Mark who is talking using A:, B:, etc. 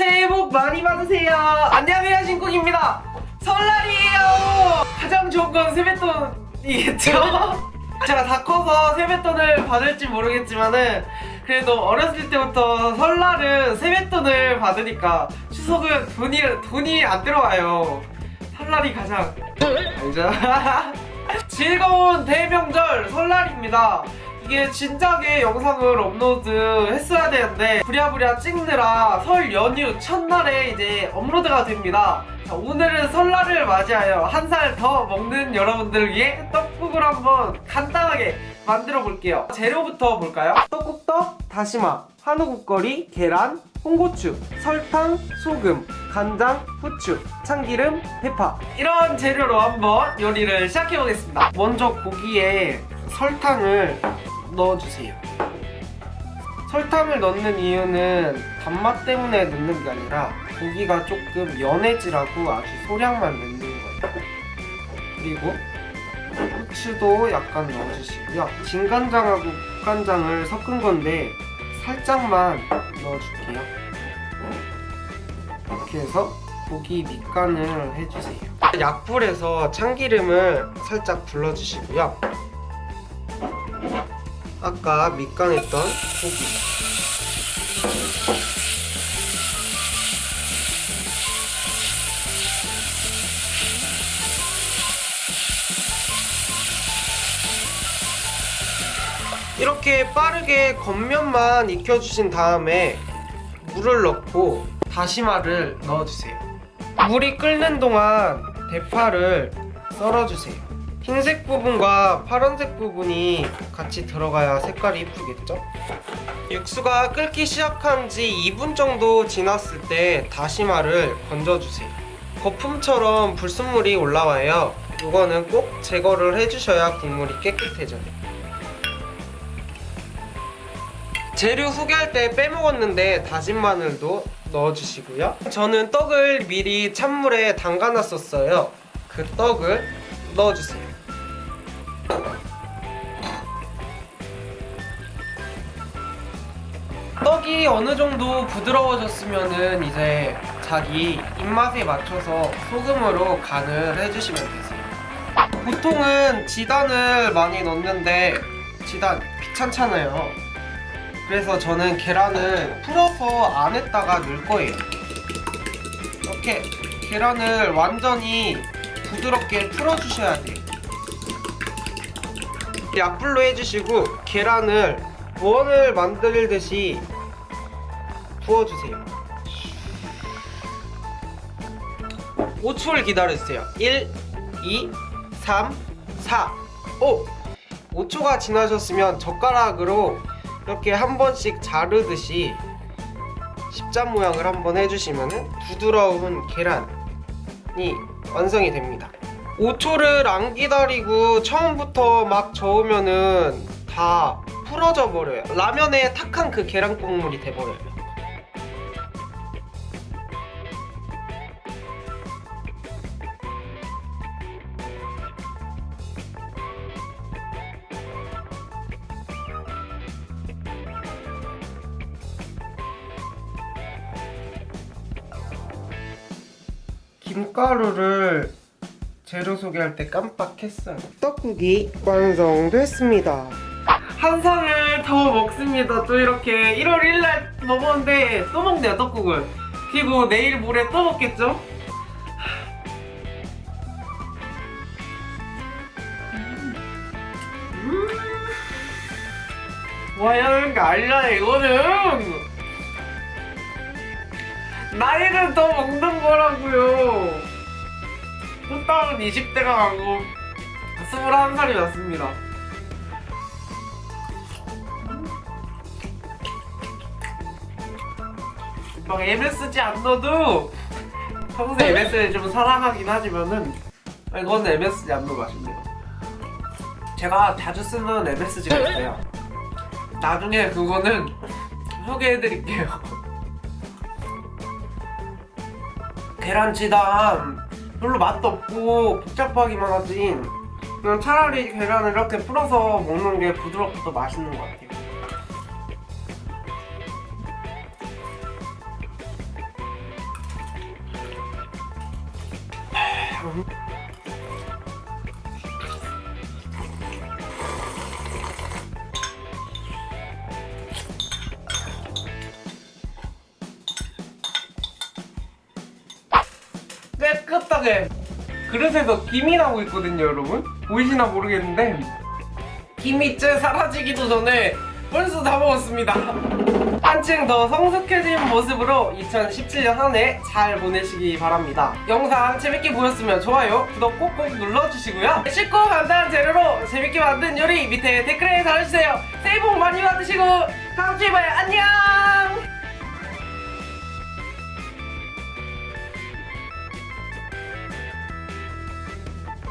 A: 새해 복 많이 받으세요. 안녕하세요, 신국입니다. 설날이에요. 가장 좋은 건 세뱃돈이겠죠? 제가 다 커서 세뱃돈을 받을지 모르겠지만은 그래도 어렸을 때부터 설날은 세뱃돈을 받으니까 추석은 돈이 돈이 안 들어와요. 설날이 가장 알죠? 즐거운 대명절 설날입니다. 이게 진작에 영상을 업로드 했어야 되는데 부랴부랴 찍느라 설 연휴 첫날에 이제 업로드가 됩니다. 자, 오늘은 설날을 맞이하여 한 살 더 먹는 여러분들 위해 떡국을 한번 간단하게 만들어 볼게요. 재료부터 볼까요? 떡국떡, 다시마, 한우국거리, 계란, 홍고추, 설탕, 소금, 간장, 후추, 참기름, 대파 이런 재료로 한번 요리를 시작해 보겠습니다. 먼저 고기에 설탕을 넣어주세요. 설탕을 넣는 이유는 단맛 때문에 넣는 게 아니라 고기가 조금 연해지라고 아주 소량만 넣는 거예요. 그리고 후추도 약간 넣어주시고요. 진간장하고 국간장을 섞은 건데 살짝만 넣어줄게요. 이렇게 해서 고기 밑간을 해주세요. 약불에서 참기름을 살짝 불러주시고요. 아까 밑간했던 고기. 이렇게 빠르게 겉면만 익혀주신 다음에 물을 넣고 다시마를 넣어주세요. 물이 끓는 동안 대파를 썰어주세요 흰색 부분과 파란색 부분이 같이 들어가야 색깔이 이쁘겠죠? 육수가 끓기 시작한 지 2분 정도 지났을 때 다시마를 건져주세요. 거품처럼 불순물이 올라와요. 이거는 꼭 제거를 해주셔야 국물이 깨끗해져요. 재료 소개할 때 빼먹었는데 다진 마늘도 넣어주시고요. 저는 떡을 미리 찬물에 담가놨었어요. 그 떡을 넣어주세요 떡이 어느 정도 부드러워졌으면은 이제 자기 입맛에 맞춰서 소금으로 간을 해주시면 되세요. 보통은 지단을 많이 넣는데 지단 귀찮잖아요. 그래서 저는 계란을 풀어서 안에다가 넣을 거예요. 이렇게 계란을 완전히 부드럽게 풀어주셔야 돼요 약불로 해주시고 계란을 원을 만들듯이 부어주세요. 5초를 기다려주세요. 1, 2, 3, 4, 5 5초가 지나셨으면 젓가락으로 이렇게 한 번씩 자르듯이 십자 모양을 한번 해주시면 부드러운 계란이 완성이 됩니다 5초를 안 기다리고 처음부터 막 저으면은 다 풀어져 버려요. 라면에 탁한 그 계란 국물이 돼버려요. 김가루를 재료 소개할 때 깜빡했어요. 떡국이 완성됐습니다. 한 상을 더 먹습니다. 또 이렇게 1월 1일 먹었는데 또 먹네요 떡국을. 그리고 내일 모레 또 먹겠죠? 음. 와야 하는 게 아니라 이거는. 나이를 더 먹는 거라고요 호떡은 20대가 가고 21살이 났습니다. 막 MSG 안 넣어도 평소에 MSG를 좀 사랑하긴 하지만은 이건 MSG 안 넣어 맛있네요. 제가 자주 쓰는 MSG가 있어요. 나중에 그거는 소개해드릴게요. 계란치단 별로 맛도 없고 복잡하기만 하지 그냥 차라리 계란을 이렇게 풀어서 먹는 게 부드럽고 더 맛있는 것 같아요 음. 깨끗하게. 그릇에서 김이 나고 있거든요 여러분. 보이시나 모르겠는데. 김이 째 사라지기도 전에 벌써 다 먹었습니다. 한층 더 성숙해진 모습으로 2017년 한 해 잘 보내시기 바랍니다. 영상 재밌게 보셨으면 좋아요 구독 꼭꼭 눌러주시고요. 쉽고 간단한 재료로 재밌게 만든 요리 밑에 댓글에 달아주세요. 새해 복 많이 받으시고 다음주에 봐요. 안녕